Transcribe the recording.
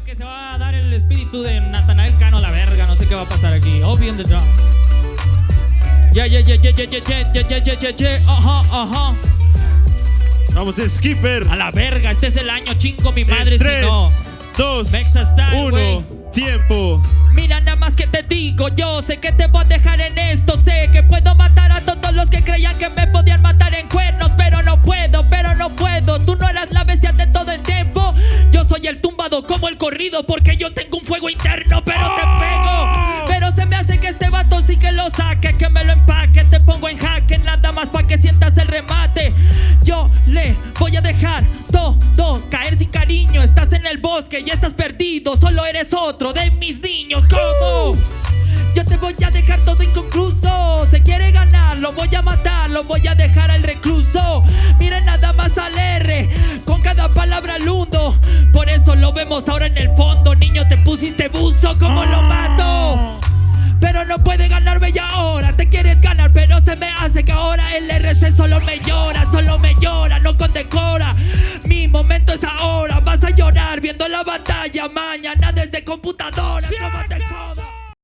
creo que se va a dar el espíritu de Natanael Cano a la verga. No sé qué va a pasar aquí. Obvio the drum. Ya, ya, ya, ya, ya, ya, ya, ya, ya, ya, ya, ya. Ajá, ajá. Vamos, Skipper. A la verga. Este es el año chingo mi madre En si 3, no. 2, Mexa Style, 1. güey. Tiempo. Mira nada más que te digo, yo sé que te voy a dejar en esto, sé que puedo tumbado como el corrido porque yo tengo un fuego interno, pero te pego, pero se me hace que este vato sí que lo saque, que me lo empaque, te pongo en jaque, nada más para que sientas el remate, yo le voy a dejar todo caer sin cariño, estás en el bosque y estás perdido, solo eres otro de mis niños, ¿cómo? Yo te voy a dejar todo inconcluso. Se quiere ganar, lo voy a matar, lo voy a dejar al recluso. Niño, te pusiste buzo, como lo mato? Pero no puede ganarme ya ahora. Te quieres ganar, pero se me hace que ahora el RC solo me llora, solo me llora, no condecora. Mi momento es ahora. Vas a llorar viendo la batalla mañana desde computadora.